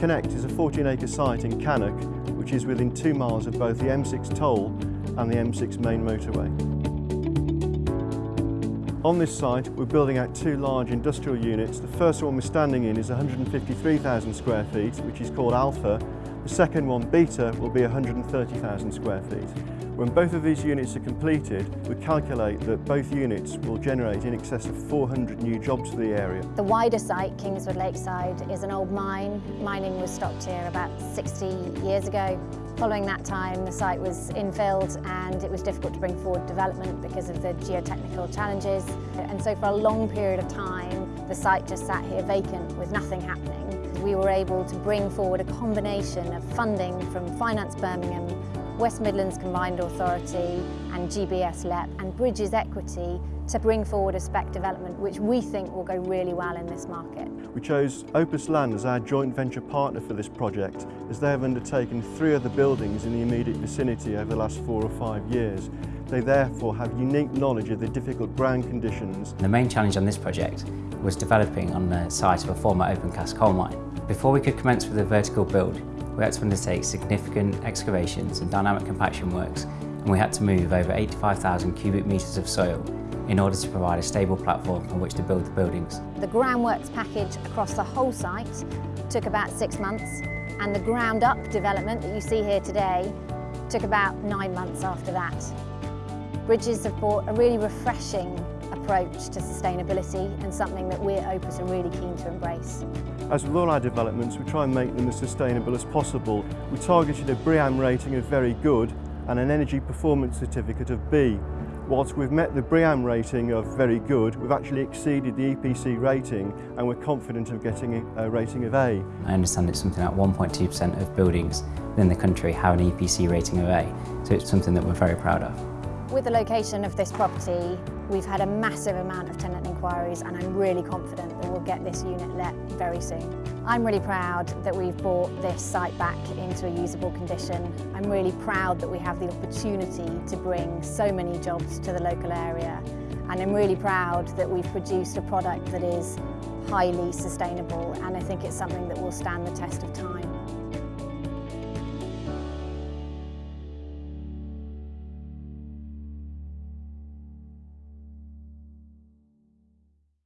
Connect is a 14 acre site in Cannock which is within two miles of both the M6 toll and the M6 main motorway. On this site we're building out two large industrial units. The first one we're standing in is 153,000 square feet which is called Alpha. The second one, Beta, will be 130,000 square feet. When both of these units are completed, we calculate that both units will generate in excess of 400 new jobs for the area. The wider site, Kingswood Lakeside, is an old mine. Mining was stopped here about 60 years ago. Following that time, the site was infilled and it was difficult to bring forward development because of the geotechnical challenges. And so for a long period of time, the site just sat here vacant with nothing happening. We were able to bring forward a combination of funding from Finance Birmingham West Midlands Combined Authority and GBS LEP and Bridges Equity to bring forward a spec development which we think will go really well in this market. We chose Opus Land as our joint venture partner for this project as they have undertaken three other buildings in the immediate vicinity over the last four or five years. They therefore have unique knowledge of the difficult ground conditions. The main challenge on this project was developing on the site of a former open cast coal mine. Before we could commence with the vertical build, we had to undertake significant excavations and dynamic compaction works and we had to move over 85,000 cubic metres of soil in order to provide a stable platform on which to build the buildings. The groundworks package across the whole site took about six months and the ground up development that you see here today took about nine months after that. Bridges have brought a really refreshing approach to sustainability and something that we at Opus are really keen to embrace. As with all our developments, we try and make them as sustainable as possible. We targeted a BREEAM rating of very good and an energy performance certificate of B. Whilst we've met the BREEAM rating of very good, we've actually exceeded the EPC rating and we're confident of getting a rating of A. I understand it's something like 1.2% of buildings within the country have an EPC rating of A, so it's something that we're very proud of. With the location of this property, we've had a massive amount of tenant inquiries and I'm really confident that we'll get this unit let very soon. I'm really proud that we've brought this site back into a usable condition. I'm really proud that we have the opportunity to bring so many jobs to the local area and I'm really proud that we've produced a product that is highly sustainable and I think it's something that will stand the test of time.